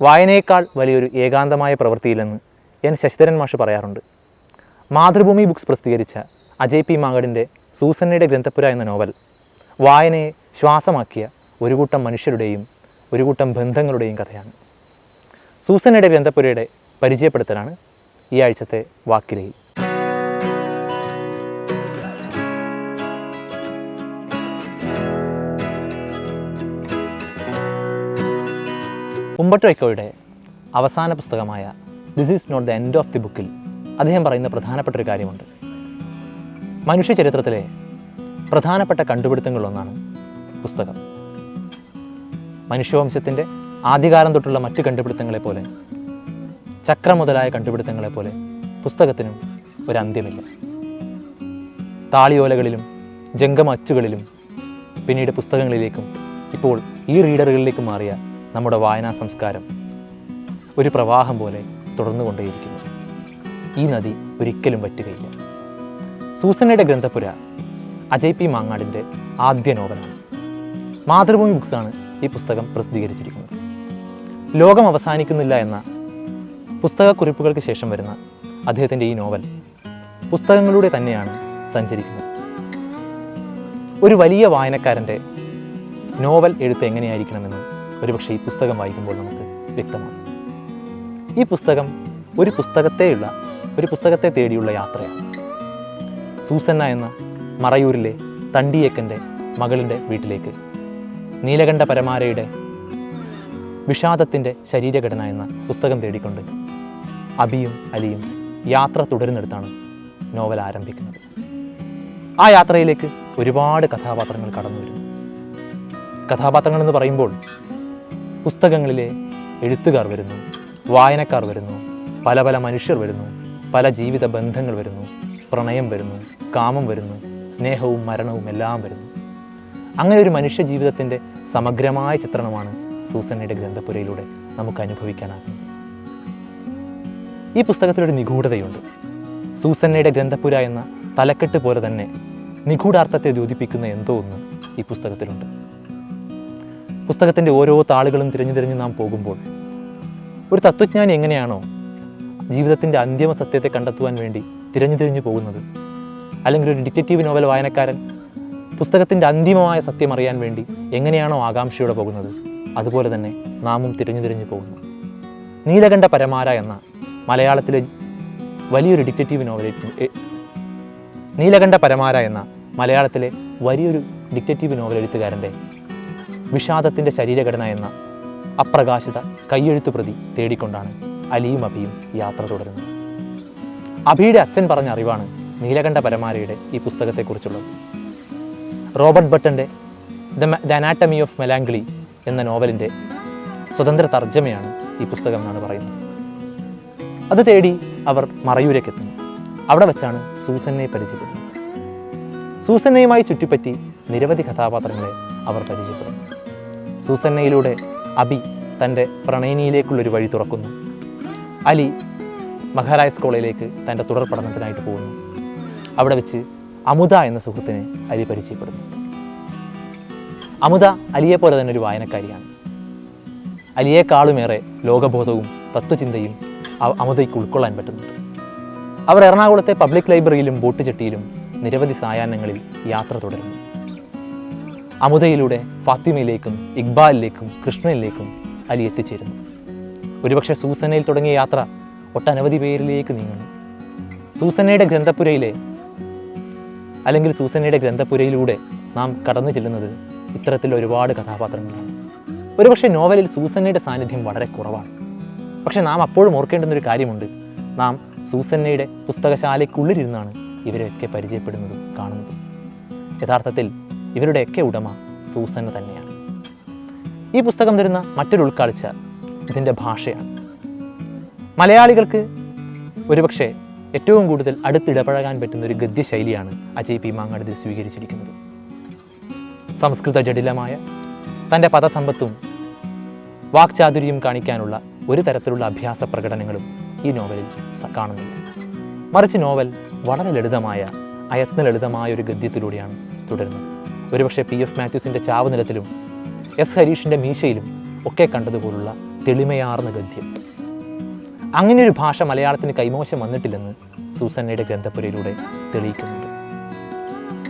വായനയേക്കാൾ വലിയൊരു ഏകാന്തമായ പ്രവൃത്തിയില്ലെന്ന് എൻ ശശിധരൻ മാഷ് പറയാറുണ്ട്. മാതൃഭൂമി ബുക്സ് പ്രസിദ്ധീകരിച്ച അജയ് പി മാങ്ങടിന്റെ സൂസന്നയുടെ ഗ്രന്ഥപുര എന്ന നോവൽ വായനയെ ശ്വാസമാക്കിയ ഒരു കൂട്ടം മനുഷ്യരുടെയും ഒരു കൂട്ടം ബന്ധങ്ങളുടെയും കഥയാണ്. സൂസന്നയുടെ ഗ്രന്ഥപുരയുടെ പരിചയപ്പെടുത്തലാണ് ഈ ആഴ്ചത്തെ വാക്കിലയിൽ. ഉമ്പട്ടോ വൈക്കോയുടെ അവസാന പുസ്തകമായ this is not the end of the ബുക്കിൽ അദ്ദേഹം പറയുന്ന പ്രധാനപ്പെട്ട ഒരു കാര്യമുണ്ട്. മനുഷ്യ ചരിത്രത്തിലെ പ്രധാനപ്പെട്ട കണ്ടുപിടുത്തങ്ങളിലൊന്നാണ് പുസ്തകം. മനുഷ്യവംശത്തിന്റെ ആദ്യകാലം തൊട്ടുള്ള മറ്റ് കണ്ടുപിടുത്തങ്ങളെ പോലെ ചക്രം മുതലായ കണ്ടുപിടുത്തങ്ങളെ പോലെ പുസ്തകത്തിനും ഒരു അന്ത്യമില്ല. താളിയോലകളിലും ജംഗമ അച്ചുകളിലും പിന്നീട് പുസ്തകങ്ങളിലേക്കും ഇപ്പോൾ ഈ റീഡറുകളിലേക്കും മാറിയ നമ്മുടെ വായനാ സംസ്കാരം ഒരു പ്രവാഹം പോലെ തുടർന്നു തുടർന്നുകൊണ്ടേയിരിക്കുന്നു. ഈ നദി ഒരിക്കലും വറ്റുകയില്ല. സൂസനയുടെ ഗ്രന്ഥപുര അജയ് പി മാങ്ങാടിന്റെ ആദ്യ നോവലാണ്. മാതൃഭൂമി ബുക്സാണ് ഈ പുസ്തകം പ്രസിദ്ധീകരിച്ചിരിക്കുന്നത്. ലോകം അവസാനിക്കുന്നില്ല എന്ന പുസ്തകക്കുറിപ്പുകൾക്ക് ശേഷം വരുന്ന അദ്ദേഹത്തിന്റെ ഈ നോവൽ പുസ്തകങ്ങളിലൂടെ തന്നെയാണ് സഞ്ചരിക്കുന്നത്. ഒരു വലിയ വായനക്കാരന്റെ നോവൽ എഴുത്ത് എങ്ങനെയായിരിക്കണമെന്ന് ഒരുപക്ഷെ ഈ പുസ്തകം വായിക്കുമ്പോൾ നമുക്ക് വ്യക്തമാണ് ഈ പുസ്തകം ഒരു പുസ്തകത്തെയുള്ള ഒരു പുസ്തകത്തെ തേടിയുള്ള യാത്രയാണ്. സൂസന്ന എന്ന മറയൂരിലെ തണ്ടിയേക്കന്റെ മകളിന്റെ വീട്ടിലേക്ക് നീലകണ്ഠ പരമാരയുടെ വിഷാദത്തിന്റെ ശരീരഘടന എന്ന പുസ്തകം തേടിക്കൊണ്ട് അബിയും അലിയും യാത്ര തുടരുന്നിടത്താണ് നോവൽ ആരംഭിക്കുന്നത്. ആ യാത്രയിലേക്ക് ഒരുപാട് കഥാപാത്രങ്ങൾ കടന്നു വരുന്നു. കഥാപാത്രങ്ങൾ എന്ന് പറയുമ്പോൾ പുസ്തകങ്ങളിലെ എഴുത്തുകാർ വരുന്നു വായനക്കാർ വരുന്നു പല പല മനുഷ്യർ വരുന്നു പല ജീവിത ബന്ധങ്ങൾ വരുന്നു പ്രണയം വരുന്നു കാമം വരുന്നു സ്നേഹവും മരണവും എല്ലാം വരുന്നു. അങ്ങനെ ഒരു മനുഷ്യ ജീവിതത്തിന്റെ സമഗ്രമായ ചിത്രണമാണ് സൂസന്നയുടെ ഗ്രന്ഥപുരയിലൂടെ നമുക്ക് അനുഭവിക്കാനാകുന്നത്. ഈ പുസ്തകത്തിലൊരു നിഗൂഢതയുണ്ട്. സൂസന്നയുടെ ഗ്രന്ഥപുര എന്ന തലക്കെട്ട് പോലെ തന്നെ നിഗൂഢാർത്ഥത്തെ ദ്യോതിപ്പിക്കുന്ന എന്തോ ഒന്ന് ഈ പുസ്തകത്തിലുണ്ട്. പുസ്തകത്തിന്റെ ഓരോ താളുകളും തിരഞ്ഞു തിരഞ്ഞ് നാം പോകുമ്പോൾ ഒരു തത്വജ്ഞാനി എങ്ങനെയാണോ ജീവിതത്തിന്റെ അന്തിമ സത്യത്തെ കണ്ടെത്തുവാൻ വേണ്ടി തിരഞ്ഞു തിരിഞ്ഞു പോകുന്നത്? അല്ലെങ്കിൽ ഒരു ഡിറ്റക്റ്റീവ് നോവൽ വായനക്കാരൻ പുസ്തകത്തിന്റെ അന്തിമമായ സത്യം അറിയാൻ വേണ്ടി എങ്ങനെയാണോ ആകാംക്ഷയോടെ പോകുന്നത്? അതുപോലെ തന്നെ നാമും തിരഞ്ഞു തിരിഞ്ഞു പോകുന്നു. നീലകണ്ഠ പരമാര എന്ന മലയാളത്തിലെ വലിയൊരു ഡിറ്റക്റ്റീവ് നോവൽ നീലകണ്ഠ പരമാര എന്ന മലയാളത്തിലെ വലിയൊരു ഡിറ്റക്റ്റീവ് നോവൽ എഴുത്തുകാരന്റെ വിഷാദത്തിന്റെ ശരീരഘടന എന്ന അപ്രകാശിത കയ്യെഴുത്തു പ്രതി തേടിക്കൊണ്ടാണ് അലിയും അഭിയും യാത്ര തുടരുന്നത്. അഭിയുടെ അച്ഛൻ പറഞ്ഞ അറിവാണ് നീലകണ്ഠ പരമാരയുടെ ഈ പുസ്തകത്തെക്കുറിച്ചുള്ളത്. Robert ബട്ടന്റെ the the anatomy of melancholy എന്ന നോവലിന്റെ സ്വതന്ത്ര തർജമയാണ് ഈ പുസ്തകം എന്നാണ് പറയുന്നത്. അത് തേടി അവർ മറയൂരേക്ക് എത്തുന്നു അവിടെ വെച്ചാണ് സൂസനെ പരിചയപ്പെടുന്നത്. സൂസന്നയുമായി ചുറ്റിപ്പറ്റി നിരവധി കഥാപാത്രങ്ങളെ അവർ പരിചയപ്പെടുന്നു. സൂസന്നയിലൂടെ അബി തന്റെ പ്രണയിനിയിലേക്കുള്ളൊരു വഴി തുറക്കുന്നു. അലി മഹാരാജ് കോളേജിലേക്ക് തന്റെ തുടർ പഠനത്തിനായിട്ട് പോകുന്നു. അവിടെ വെച്ച് അമുത എന്ന സുഹൃത്തിനെ അലി പരിചയപ്പെടുന്നു അമുത അലിയെ പോലെ തന്നെ ഒരു വായനക്കാരിയാണ്. അലിയേക്കാളുമേറെ ലോകബോധവും തത്വചിന്തയും അമുതയ്ക്ക് ഉൾക്കൊള്ളാൻ പറ്റുന്നുണ്ട്. അവർ എറണാകുളത്തെ പബ്ലിക് ലൈബ്രറിയിലും ബോട്ട് ചെട്ടിയിലും നിരവധി സായാഹ്നങ്ങളിൽ യാത്ര തുടരുന്നു. അമുദയിലൂടെ ഫാത്തിമയിലേക്കും ഇക്ബാലിലേക്കും കൃഷ്ണനിലേക്കും അലി എത്തിച്ചേരുന്നു. ഒരുപക്ഷെ സൂസനയിൽ തുടങ്ങിയ യാത്ര ഒട്ടനവധി പേരിലേക്ക് നീങ്ങുന്നു. സൂസനയുടെ ഗ്രന്ഥപുരയിലെ അല്ലെങ്കിൽ സൂസനയുടെ ഗ്രന്ഥപുരയിലൂടെ നാം കടന്നു ചെല്ലുന്നത് ഇത്തരത്തിൽ ഒരുപാട് കഥാപാത്രങ്ങളാണ്. ഒരുപക്ഷെ നോവലിൽ സൂസനയുടെ സാന്നിധ്യം വളരെ കുറവാണ്. പക്ഷെ നാം അപ്പോഴും ഓർക്കേണ്ടുന്നൊരു കാര്യമുണ്ട്. നാം സൂസന്നയുടെ പുസ്തകശാലയ്ക്കുള്ളിലിരുന്നാണ് ഇവരെയൊക്കെ പരിചയപ്പെടുന്നതും കാണുന്നതും. യഥാർത്ഥത്തിൽ ഇവരുടെയൊക്കെ ഉടമ സൂസന്ന തന്നെയാണ്. ഈ പുസ്തകം തരുന്ന മറ്റൊരു ഉൾക്കാഴ്ച ഇതിന്റെ ഭാഷയാണ്. മലയാളികൾക്ക് ഒരുപക്ഷെ ഏറ്റവും കൂടുതൽ അടുത്തിടപഴകാൻ പറ്റുന്ന ഒരു ഗദ്യശൈലിയാണ് അജയ് പി മാങ്ങാട് ഇതിൽ സ്വീകരിച്ചിരിക്കുന്നത്. സംസ്കൃത ജടിലമായ തന്റെ പദസമ്പത്തും വാക്ചാതുര്യം കാണിക്കാനുള്ള ഒരു തരത്തിലുള്ള അഭ്യാസ പ്രകടനങ്ങളും ഈ നോവലിൽ കാണുന്നില്ല. മറിച്ച് നോവൽ വളരെ ലളിതമായ അയത്ന ലളിതമായ ഒരു ഗദ്യത്തിലൂടെയാണ് തുടരുന്നത്. ഒരുപക്ഷെ പി എഫ് മാത്യൂസിന്റെ ചാവുനിലത്തിലും എസ് ഹരീഷിന്റെ മീശയിലും ഒക്കെ കണ്ടതുപോലുള്ള തെളിമയാർന്ന ഗദ്യം. അങ്ങനെ ഒരു ഭാഷ മലയാളത്തിന് കൈമോശം വന്നിട്ടില്ലെന്ന് സൂസന്നയുടെ ഗ്രന്ഥപുരയിലൂടെ തെളിയിക്കുന്നുണ്ട്.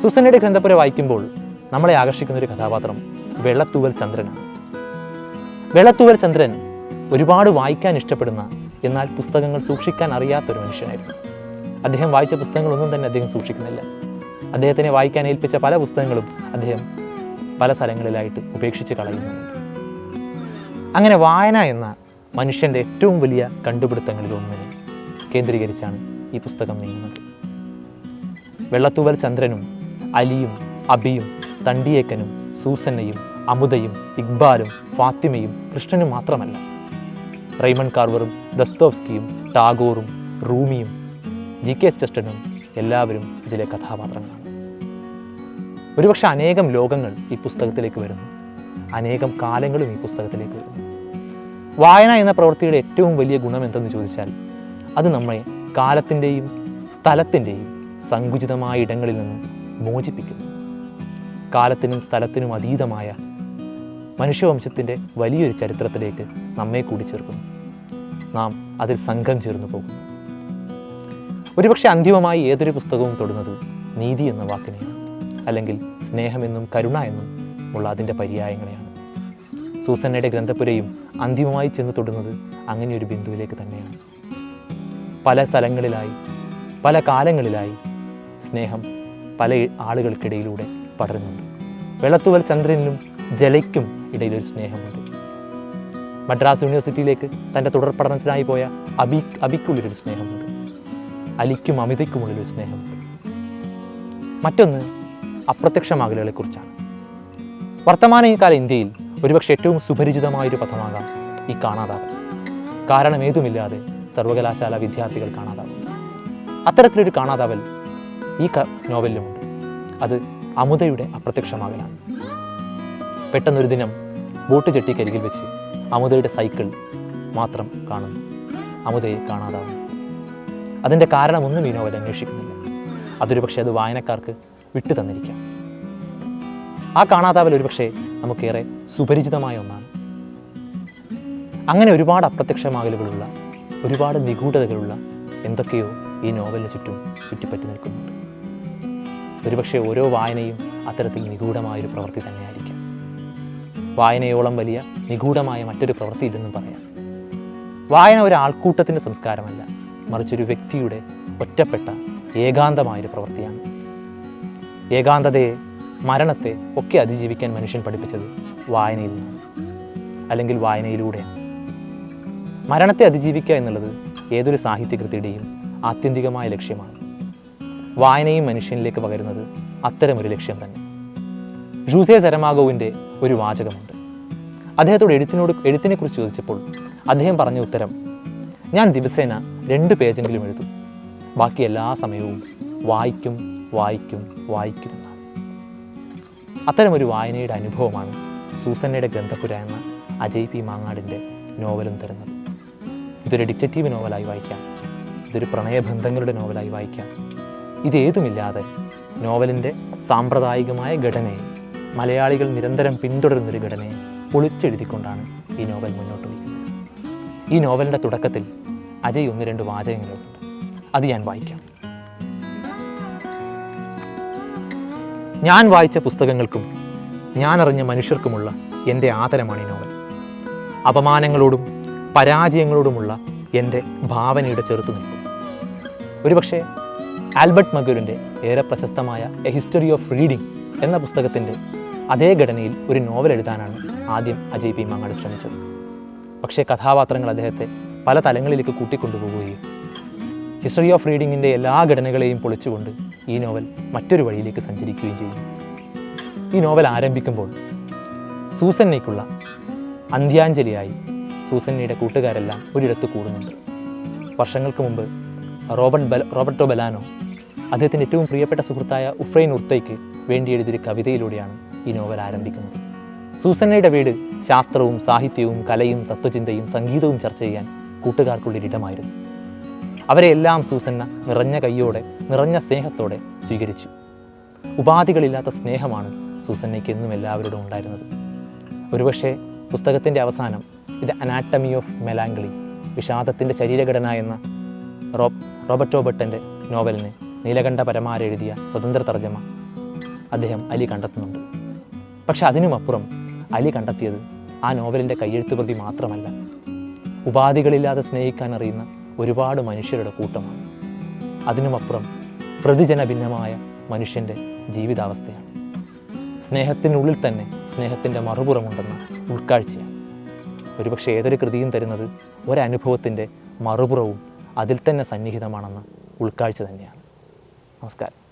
സൂസന്നയുടെ ഗ്രന്ഥപുര വായിക്കുമ്പോൾ നമ്മളെ ആകർഷിക്കുന്ന ഒരു കഥാപാത്രം വെള്ളത്തൂവൽ ചന്ദ്രനാണ്. വെള്ളത്തൂവൽ ചന്ദ്രൻ ഒരുപാട് വായിക്കാൻ ഇഷ്ടപ്പെടുന്ന എന്നാൽ പുസ്തകങ്ങൾ സൂക്ഷിക്കാൻ അറിയാത്തൊരു മനുഷ്യനായിരുന്നു. അദ്ദേഹം വായിച്ച പുസ്തകങ്ങളൊന്നും തന്നെ അദ്ദേഹം സൂക്ഷിക്കുന്നില്ല. അദ്ദേഹത്തിനെ വായിക്കാൻ ഏൽപ്പിച്ച പല പുസ്തകങ്ങളും അദ്ദേഹം പല സ്ഥലങ്ങളിലായിട്ട് ഉപേക്ഷിച്ച് കളയുന്നുണ്ട്. അങ്ങനെ വായന എന്ന മനുഷ്യന്റെ ഏറ്റവും വലിയ കണ്ടുപിടുത്തങ്ങളിൽ ഒന്നിനെ കേന്ദ്രീകരിച്ചാണ് ഈ പുസ്തകം നീങ്ങുന്നത്. വെള്ളത്തൂവൽ ചന്ദ്രനും അലിയും അബിയും തണ്ടിയേക്കനും സൂസന്നയും അമുദയും ഇക്ബാലും ഫാത്തിമയും കൃഷ്ണനും മാത്രമല്ല. റെയ്മൺ കാർവറും ദസ്തോവ്സ്കിയും ടാഗോറും റൂമിയും ജി കെ ചെസ്റ്റനും എല്ലാവരും ഇതിലെ കഥാപാത്രങ്ങളാണ്. ഒരുപക്ഷെ അനേകം ലോകങ്ങൾ ഈ പുസ്തകത്തിലേക്ക് വരുന്നു. അനേകം കാലങ്ങളും ഈ പുസ്തകത്തിലേക്ക് വരുന്നു. വായന എന്ന പ്രവൃത്തിയുടെ ഏറ്റവും വലിയ ഗുണം എന്തെന്ന് ചോദിച്ചാൽ അത് നമ്മെ കാലത്തിന്റെയും സ്ഥലത്തിന്റെയും സങ്കുചിതമായ ഇടങ്ങളിൽ നിന്ന് മോചിപ്പിക്കുന്നു. കാലത്തിനും സ്ഥലത്തിനും അതീതമായ മനുഷ്യവംശത്തിന്റെ വലിയൊരു ചരിത്രത്തിലേക്ക് നമ്മെ കൂടി ചേർക്കുന്നു. നാം അതിൽ സംഘം ചേർന്ന് പോകുന്നു. ഒരുപക്ഷെ അന്തിമമായി ഏതൊരു പുസ്തകവും തൊടുന്നത് നീതി എന്ന വാക്കിനെയാണ്. അല്ലെങ്കിൽ സ്നേഹമെന്നും കരുണ എന്നും ഉള്ള അതിന്റെ പര്യായങ്ങളെയാണ്. സൂസന്നയുടെ ഗ്രന്ഥപുരയും അന്തിമമായി ചെന്ന് തൊടുന്നത് അങ്ങനെ ഒരു ബിന്ദുവിലേക്ക് തന്നെയാണ്. പല സ്ഥലങ്ങളിലായി പല കാലങ്ങളിലായി സ്നേഹം പല ആളുകൾക്കിടയിലൂടെ പടരുന്നുണ്ട്. വെള്ളത്തുവൽ ചന്ദ്രനിലും ജലയ്ക്കും ഇടയിലൊരു സ്നേഹമുണ്ട്. മദ്രാസ് യൂണിവേഴ്സിറ്റിയിലേക്ക് തന്റെ തുടർ പഠനത്തിനായി പോയ അബി അബിക്കുള്ളിലൊരു സ്നേഹമുണ്ട്. അലിക്കും അമിതയ്ക്കുമുള്ളിലൊരു സ്നേഹമുണ്ട്. മറ്റൊന്ന് അപ്രത്യക്ഷമാകലുകളെക്കുറിച്ചാണ്. വർത്തമാനകാല ഇന്ത്യയിൽ ഒരുപക്ഷെ ഏറ്റവും സുപരിചിതമായൊരു പദമാകാം ഈ കാണാതാവൽ. കാരണം ഏതുമില്ലാതെ സർവകലാശാല വിദ്യാർത്ഥികൾ കാണാതാവും അത്തരത്തിലൊരു കാണാതാവൽ ഈ ക നോവലിലുമുണ്ട്. അത് അമുതയുടെ അപ്രത്യക്ഷമാകലാണ്. പെട്ടെന്നൊരു ദിനം ബോട്ട് ചെട്ടിക്കരികിൽ വെച്ച് അമുതയുടെ സൈക്കിൾ മാത്രം കാണുന്നു. അമുതയെ കാണാതാവുന്നു അതിന്റെ കാരണമൊന്നും ഈ നോവൽ അന്വേഷിക്കുന്നില്ല. അതൊരു പക്ഷേ അത് വായനക്കാർക്ക് വിട്ടു തന്നിരിക്കാം. ആ കാണാതാവൽ ഒരുപക്ഷെ നമുക്കേറെ സുപരിചിതമായ ഒന്നാണ്. അങ്ങനെ ഒരുപാട് അപ്രത്യക്ഷമാകലുകളുള്ള ഒരുപാട് നിഗൂഢതകളുള്ള എന്തൊക്കെയോ ഈ നോവലിന് ചുറ്റും ചുറ്റിപ്പറ്റി നിൽക്കുന്നുണ്ട്. ഒരുപക്ഷെ ഓരോ വായനയും അത്തരത്തിൽ നിഗൂഢമായൊരു പ്രവൃത്തി തന്നെയായിരിക്കാം. വായനയോളം വലിയ നിഗൂഢമായ മറ്റൊരു പ്രവൃത്തി പ്രവൃത്തിയില്ലെന്നും പറയാം. വായന ഒരു ആൾക്കൂട്ടത്തിന്റെ സംസ്കാരമല്ല മറിച്ചൊരു വ്യക്തിയുടെ ഒറ്റപ്പെട്ട ഏകാന്തമായൊരു പ്രവൃത്തിയാണ്. ഏകാന്തതയെ മരണത്തെ ഒക്കെ അതിജീവിക്കാൻ മനുഷ്യൻ പഠിപ്പിച്ചത് വായനയിൽ നിന്നാണ് അല്ലെങ്കിൽ വായനയിലൂടെയാണ് മരണത്തെ അതിജീവിക്കുക എന്നുള്ളത് ഏതൊരു സാഹിത്യകൃതിയുടെയും ആത്യന്തികമായ ലക്ഷ്യമാണ്. വായനയും മനുഷ്യനിലേക്ക് പകരുന്നത് അത്തരമൊരു ലക്ഷ്യം തന്നെ. ജൂസെ സരമാഗോവിന്റെ ഒരു വാചകമുണ്ട്. അദ്ദേഹത്തോട് എഴുത്തിനോട് എഴുത്തിനെക്കുറിച്ച് ചോദിച്ചപ്പോൾ അദ്ദേഹം പറഞ്ഞ ഉത്തരം ഞാൻ ദിവസേന രണ്ട് പേജെങ്കിലും എഴുതും. ബാക്കി എല്ലാ സമയവും വായിക്കും വായിക്കും വായിക്കും. അത്തരമൊരു വായനയുടെ അനുഭവമാണ് സൂസന്നയുടെ ഗന്ധപുര എന്ന അജയ് പി മാങ്ങാടിന്റെ നോവലും തരുന്നത്. ഇതൊരു ഡിറ്റക്റ്റീവ് നോവലായി വായിക്കാം. ഇതൊരു പ്രണയബന്ധങ്ങളുടെ നോവലായി വായിക്കാം. ഇതേതുമില്ലാതെ നോവലിന്റെ സാമ്പ്രദായികമായ ഘടനയെ മലയാളികൾ നിരന്തരം പിന്തുടരുന്നൊരു ഘടനയെ പൊളിച്ചെഴുതിക്കൊണ്ടാണ് ഈ നോവൽ മുന്നോട്ട് വയ്ക്കുന്നത്. ഈ നോവലിന്റെ തുടക്കത്തിൽ അജയ് ഒന്ന് രണ്ട് വാചകങ്ങളുണ്ട്. അത് ഞാൻ വായിക്കാം. ഞാൻ വായിച്ച പുസ്തകങ്ങൾക്കും ഞാൻ അറിഞ്ഞ മനുഷ്യർക്കുമുള്ള എന്റെ ആദരമാണ് ഈ നോവൽ. അപമാനങ്ങളോടും പരാജയങ്ങളോടുമുള്ള എന്റെ ഭാവനയുടെ ചെറുത്തുനിൽപ്പ്. ഒരുപക്ഷെ ആൽബർട്ട് മഗുരിന്റെ ഏറെ പ്രശസ്തമായ എ ഹിസ്റ്ററി ഓഫ് റീഡിംഗ് എന്ന പുസ്തകത്തിന്റെ അതേ ഘടനയിൽ ഒരു നോവൽ എഴുതാനാണ് ആദ്യം അജയ് പി മാങ്ങാട് ശ്രമിച്ചത്. പക്ഷേ കഥാപാത്രങ്ങൾ അദ്ദേഹത്തെ പല തലങ്ങളിലേക്ക് കൂട്ടിക്കൊണ്ടുപോവുകയും ഹിസ്റ്ററി ഓഫ് റീഡിങ്ങിന്റെ എല്ലാ ഘടനകളെയും പൊളിച്ചുകൊണ്ട് ഈ നോവൽ മറ്റൊരു വഴിയിലേക്ക് സഞ്ചരിക്കുകയും ചെയ്യും. ഈ നോവൽ ആരംഭിക്കുമ്പോൾ സൂസന്നയ്ക്കുള്ള അന്ത്യാഞ്ജലിയായി സൂസന്നയുടെ കൂട്ടുകാരെല്ലാം ഒരിടത്ത് കൂടുന്നുണ്ട്. വർഷങ്ങൾക്ക് മുമ്പ് റോബർട്ട് ബല റോബർട്ടോ ബലാനോ അദ്ദേഹത്തിന്റെ ഏറ്റവും പ്രിയപ്പെട്ട സുഹൃത്തായ ഉഫ്രൈൻ ഉർത്തയ്ക്ക് വേണ്ടി എഴുതിയൊരു കവിതയിലൂടെയാണ് ഈ നോവൽ ആരംഭിക്കുന്നത്. സൂസന്നയുടെ വീട് ശാസ്ത്രവും സാഹിത്യവും കലയും തത്വചിന്തയും സംഗീതവും ചർച്ച ചെയ്യാൻ കൂട്ടുകാർക്കുള്ളൊരിടമായിരുന്നു അവരെ എല്ലാം സൂസന്ന നിറഞ്ഞ കൈയോടെ നിറഞ്ഞ സ്നേഹത്തോടെ സ്വീകരിച്ചു. ഉപാധികളില്ലാത്ത സ്നേഹമാണ് സൂസന്നയ്ക്ക് എന്നും എല്ലാവരോടും ഉണ്ടായിരുന്നത്. ഒരുപക്ഷെ പുസ്തകത്തിന്റെ അവസാനം ഇത് അനാട്ടമി ഓഫ് മെലാങ്കളി വിഷാദത്തിന്റെ ശരീരഘടന എന്ന റോ റോബർട്ടോ ബട്ടന്റെ നോവലിന് നീലകണ്ഠ പരമാര എഴുതിയ സ്വതന്ത്ര തർജമ അദ്ദേഹം അലി കണ്ടെത്തുന്നുണ്ട്. പക്ഷെ അതിനുമപ്പുറം അലി കണ്ടെത്തിയത് ആ നോവലിന്റെ കയ്യെഴുത്ത് പ്രതി മാത്രമല്ല. ഉപാധികളില്ലാതെ സ്നേഹിക്കാൻ അറിയുന്ന ഒരുപാട് മനുഷ്യരുടെ കൂട്ടമാണ്. അതിനുമപ്പുറം പ്രതിജന ഭിന്നമായ മനുഷ്യന്റെ ജീവിതാവസ്ഥയാണ്. സ്നേഹത്തിനുള്ളിൽ തന്നെ സ്നേഹത്തിന്റെ മറുപുറമുണ്ടെന്ന ഉൾക്കാഴ്ചയാണ്. ഒരുപക്ഷെ ഏതൊരു കൃതിയും തരുന്നത് ഒരനുഭവത്തിന്റെ മറുപുറവും അതിൽ തന്നെ സന്നിഹിതമാണെന്ന ഉൾക്കാഴ്ച തന്നെയാണ്. നമസ്കാരം.